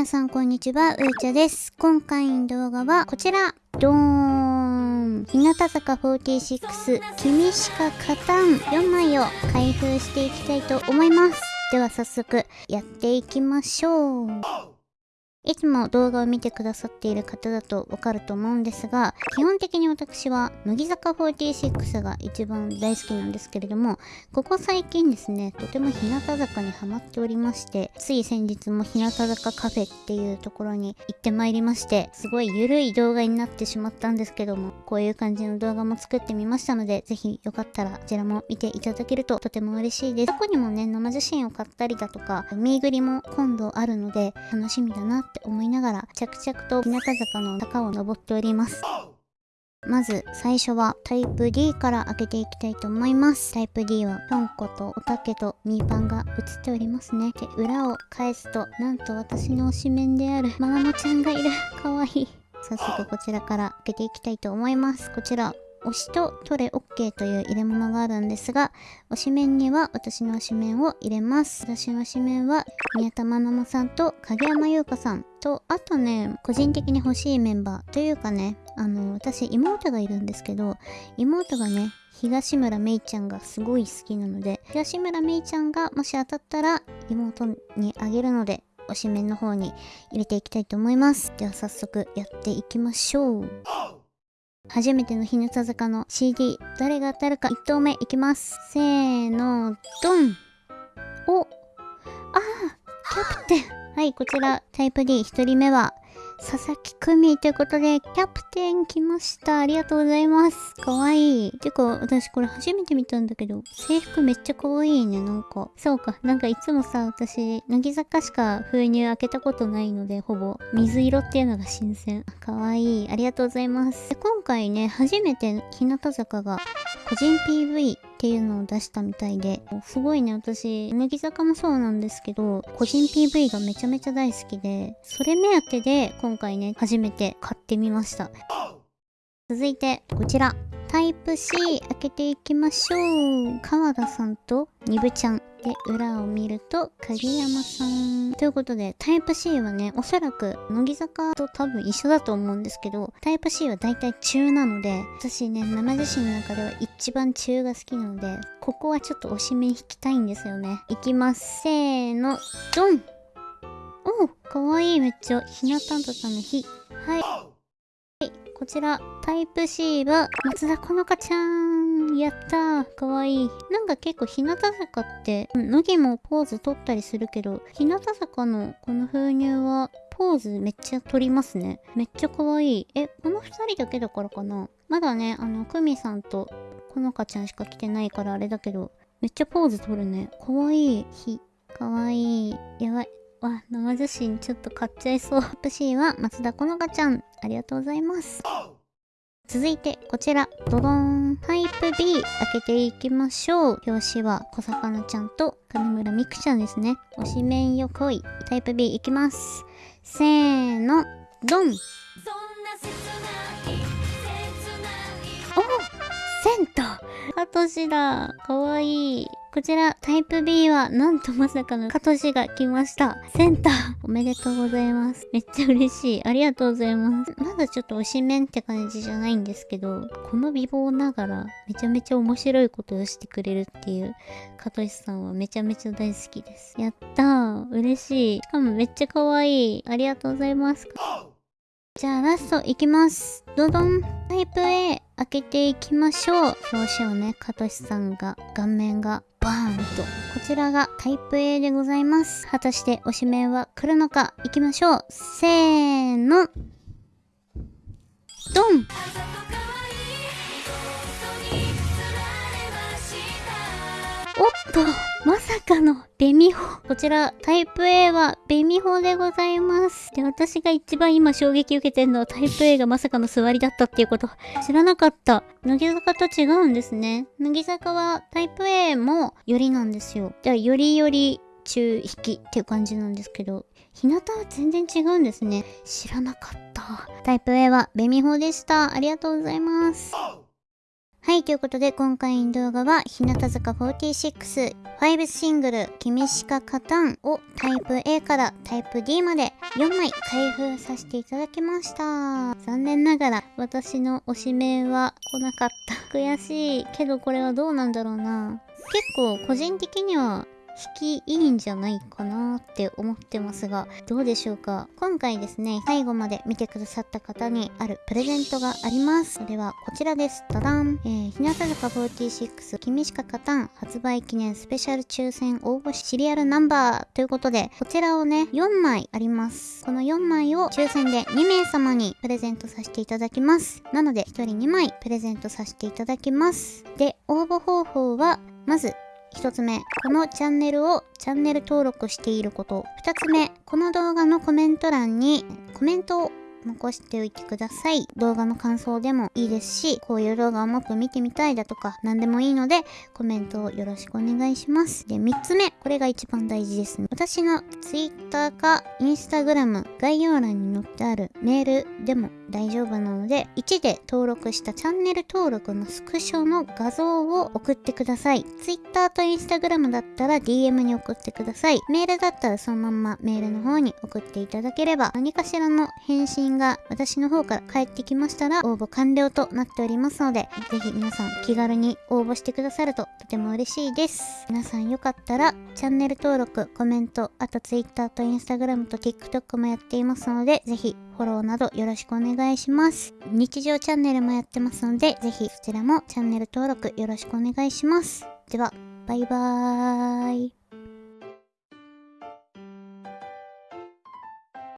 皆さんこんにちは、うーちゃです。今回の動画はこちら、ドーン日向坂46、君しか勝たん4枚を開封していきたいと思います。では早速、やっていきましょう。いつも動画を見てくださっている方だとわかると思うんですが、基本的に私は乃木坂46が一番大好きなんですけれども、ここ最近ですね、とても日向坂にハマっておりまして、つい先日も日向坂カフェっていうところに行ってまいりまして、すごいゆるい動画になってしまったんですけども、こういう感じの動画も作ってみましたので、ぜひよかったらこちらも見ていただけるととても嬉しいです。過去にもね、生写真を買ったりだとか、ミーグリも今度あるので、楽しみだなって思いながら、着々と日向坂の坂を登っております。まず最初はタイプ D から開けていきたいと思います。タイプ D はぴょんことおたけとミーパンが写っておりますね。で、裏を返すと、なんと私の推しメンであるマナモちゃんがいる。かわいい。早速こちらから開けていきたいと思います。こちら、推しと取れ OK という入れ物があるんですが、推しメンには私の推しメンを入れます。私の推しメンは宮田愛萌さんと影山優香さんと、あとね、個人的に欲しいメンバーというかね、あの、私妹がいるんですけど、妹がね、東村めいちゃんがすごい好きなので、東村めいちゃんがもし当たったら妹にあげるので、推しメンの方に入れていきたいと思います。では早速やっていきましょう。初めての日向坂の CD、誰が当たるか1投目いきます。せーの、ドン。お。ああキャプテン。はい、こちら、タイプ D1 人目は、佐々木久美ということで、キャプテン来ました。ありがとうございます。かわいい。てか、私これ初めて見たんだけど、制服めっちゃかわいいね、なんか。そうか、なんかいつもさ、私、乃木坂しか封入開けたことないので、ほぼ、水色っていうのが新鮮。かわいい。ありがとうございます。で今回ね、初めて日向坂が個人 PV っていうのを出したみたいで、すごいね、私、乃木坂もそうなんですけど、個人 PV がめちゃめちゃ大好きで、それ目当てで今回ね、初めて買ってみました。続いて、こちら。タイプ C 開けていきましょう。川田さんとニブちゃん。で、裏を見ると、影山さん。ということで、タイプ C はね、おそらく、乃木坂と多分一緒だと思うんですけど、タイプ C は大体中なので、私ね、生写真の中では一番中が好きなので、ここはちょっと推し目引きたいんですよね。いきます。せーの、ドンお、かわいい、めっちゃ。ひなたんたたの日。はい。こちら、タイプ C は、松田好花ちゃん。やったー。かわいい。なんか結構、日向坂って、乃木もポーズ取ったりするけど、日向坂のこの封入は、ポーズめっちゃ取りますね。めっちゃかわいい。え、この二人だけだからかな？まだね、あの、久美さんと好花ちゃんしか来てないからあれだけど、めっちゃポーズ取るね。かわいい。ひ、かわいい。やばい。わ、生写真ちょっと買っちゃいそう。プ C は松田好花ちゃん。ありがとうございます。続いて、こちら、ドドーン。タイプ B 開けていきましょう。表紙は小魚ちゃんと金村美空ちゃんですね。推しメンよ来い。タイプ B いきます。せーの、ドン。おセンターカトシだかわいい。こちら、タイプ B は、なんとまさかのカトシが来ました。センターおめでとうございます。めっちゃ嬉しい。ありがとうございます。まだちょっと推しメンって感じじゃないんですけど、この美貌ながら、めちゃめちゃ面白いことをしてくれるっていう、カトシさんはめちゃめちゃ大好きです。やったー。嬉しい。しかもめっちゃ可愛い。ありがとうございます。じゃあラストいきます。ドドン。タイプ A 開けていきましょう。表紙をね、カトシさんが、顔面がバーンと。こちらがタイプ A でございます。果たして推しメンは来るのか？行きましょう。せーの。ドンおっと、まさかのベミホ。こちら、タイプ A はベミホでございます。で、私が一番今衝撃受けてるのはタイプ A がまさかの座りだったっていうこと。知らなかった。乃木坂と違うんですね。乃木坂はタイプ A もよりなんですよ。じゃあ、よりより中引きっていう感じなんですけど、日向は全然違うんですね。知らなかった。タイプ A はベミホでした。ありがとうございます。はい、ということで今回の動画は日向坂46 5シングル君しか勝たんをタイプ A からタイプ D まで4枚開封させていただきました。残念ながら私の推し名は来なかった。悔しい。けどこれはどうなんだろうな。結構個人的には引きいいんじゃないかなって思ってますが、どうでしょうか？今回ですね、最後まで見てくださった方にあるプレゼントがあります。それはこちらです。ダダン。えー、日向坂46君しか勝たん発売記念スペシャル抽選応募シリアルナンバーということで、こちらをね、4枚あります。この4枚を抽選で2名様にプレゼントさせていただきます。なので、1人2枚プレゼントさせていただきます。で、応募方法は、まず1つ目、このチャンネルをチャンネル登録していること。2つ目、この動画のコメント欄にコメントを残しておいてください。動画の感想でもいいですし、こういう動画をもっと見てみたいだとか、何でもいいので、コメントをよろしくお願いします。で、3つ目、これが一番大事ですね。私の Twitter か Instagram 概要欄に載ってあるメールでも大丈夫なので、1で登録したチャンネル登録のスクショの画像を送ってください。Twitter と Instagram だったら DM に送ってください。メールだったらそのまんまメールの方に送っていただければ、何かしらの返信が私の方から返ってきましたら、応募完了となっておりますので、ぜひ皆さん気軽に応募してくださるとても嬉しいです。皆さんよかったら、チャンネル登録、コメント、あと Twitter と Instagram と TikTok もやっていますので、ぜひフォローなどよろしくお願いします。日常チャンネルもやってますので、ぜひそちらもチャンネル登録よろしくお願いします。では、バイバーイ。